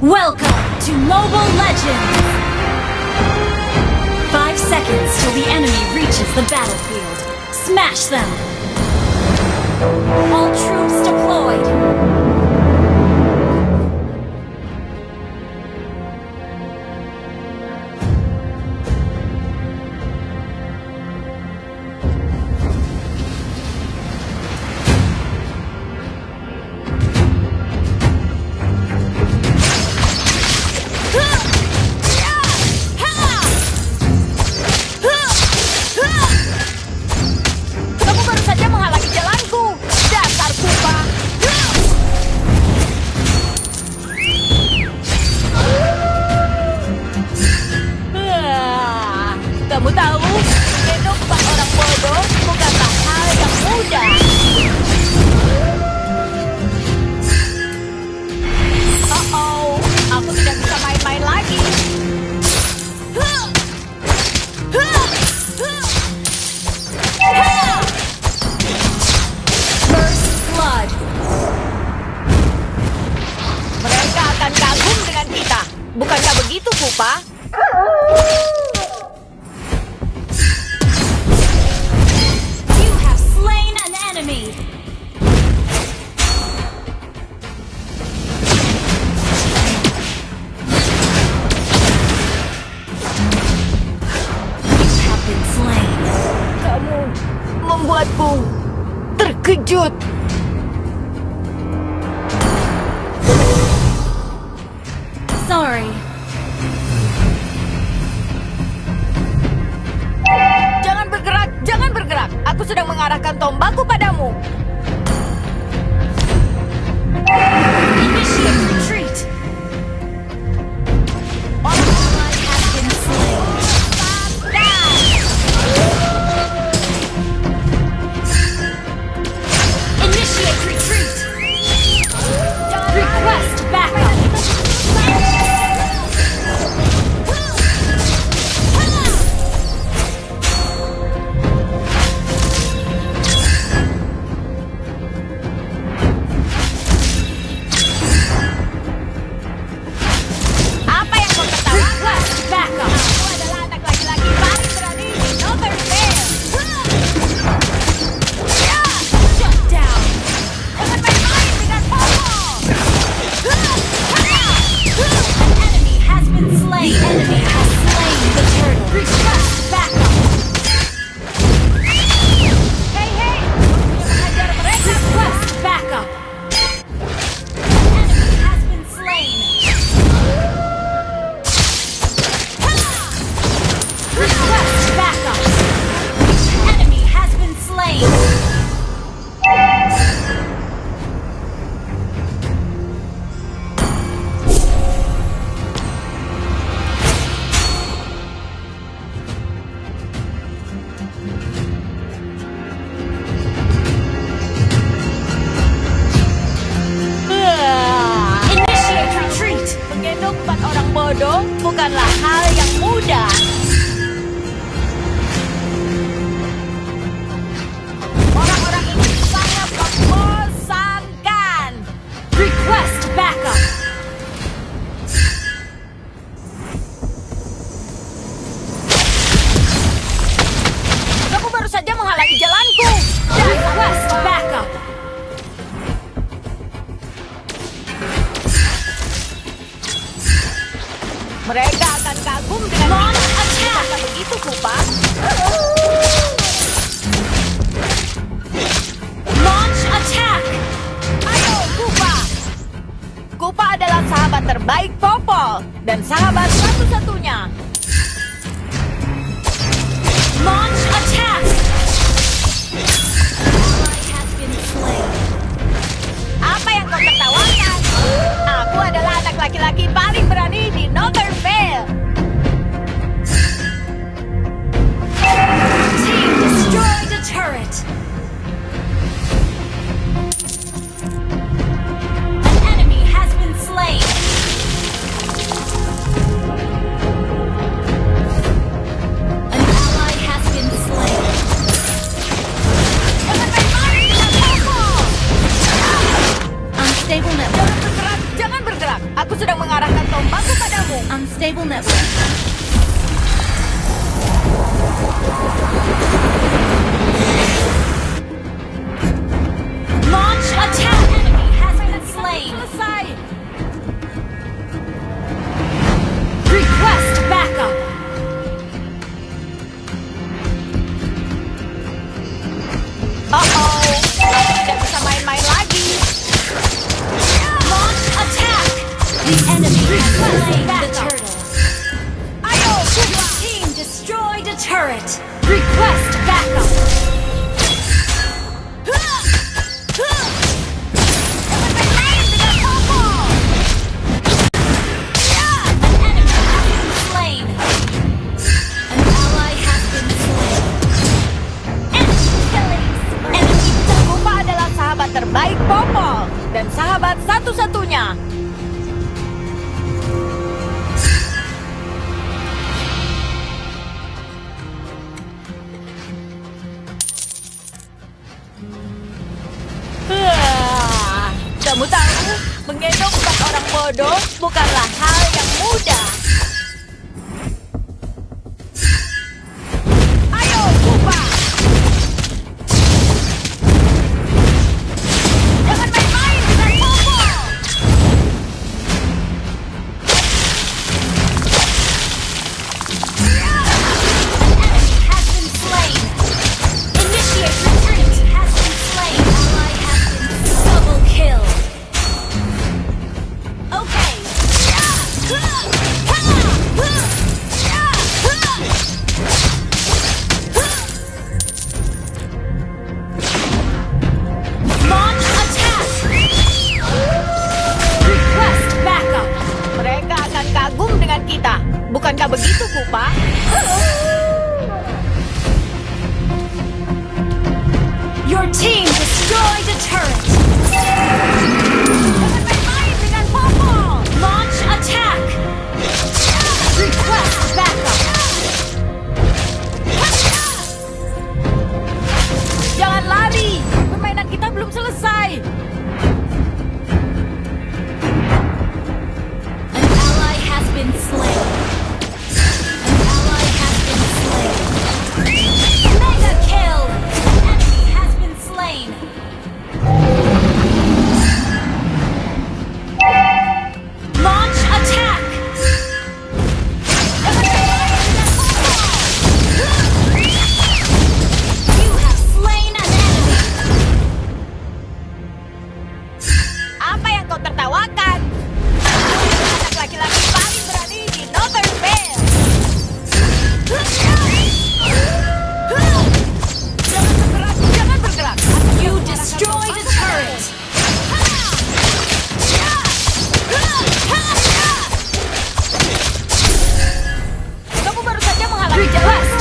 Welcome to Mobile Legends! Five seconds till the enemy reaches the battlefield. Smash them! All troops deployed! sorry. Jangan bergerak, jangan bergerak. Aku sedang mengarahkan tombakku padamu. bodoh bukanlah hal yang mudah. kagum dengan Long attack. Begitu, Kupa. Launch attack. Ayo, Kupa. Kupa adalah sahabat terbaik Popol dan sahabat satu-satunya. Requesting backup. Team destroyed a turret. Request backup. jodoh bukanlah hal yang mudah. Baba Gita. Retreat at last!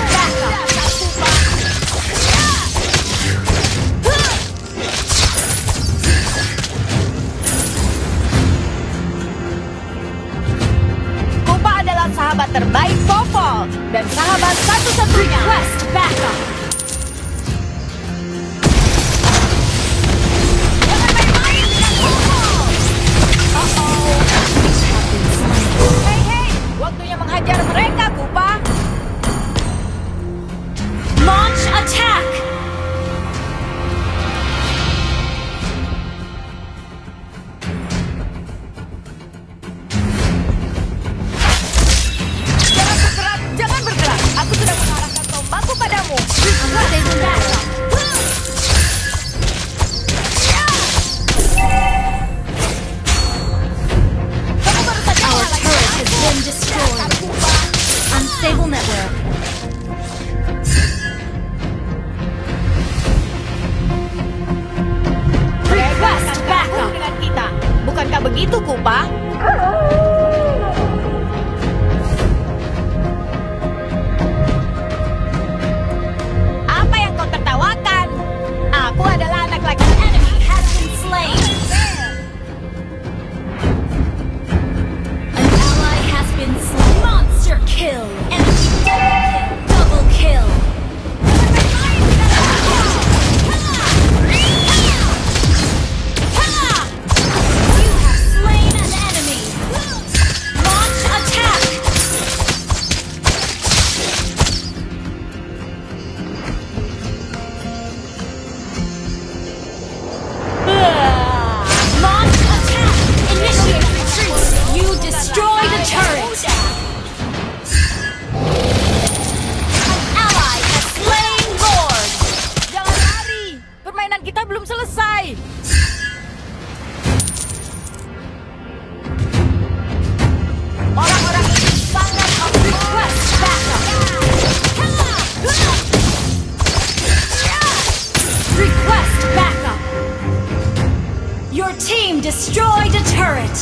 destroyed a turret!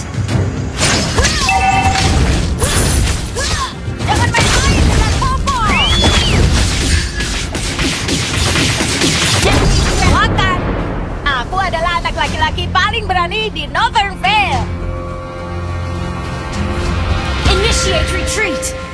Makan! Aku adalah anak laki-laki paling berani di Northern Vale! Initiate retreat!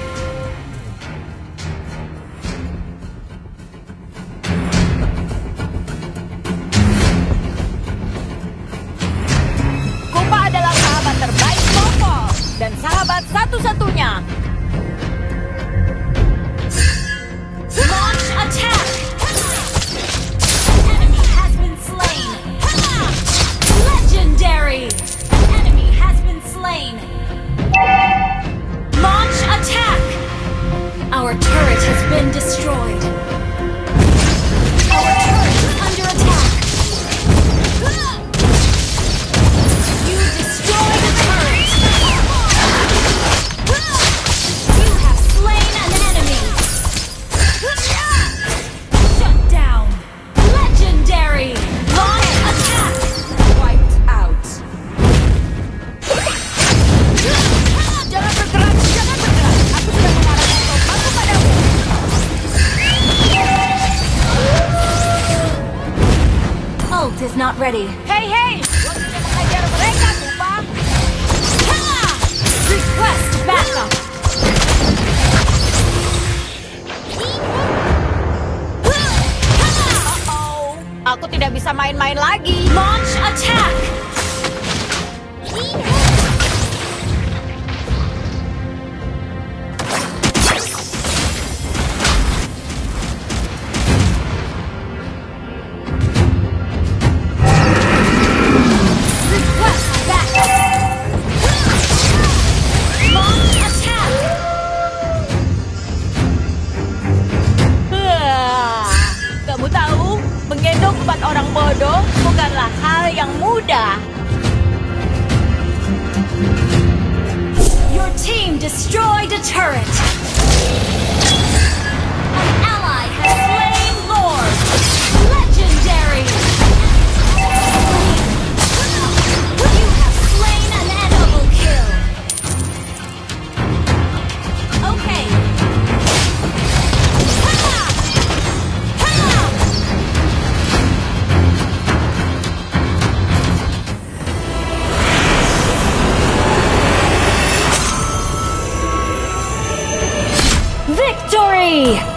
Hey.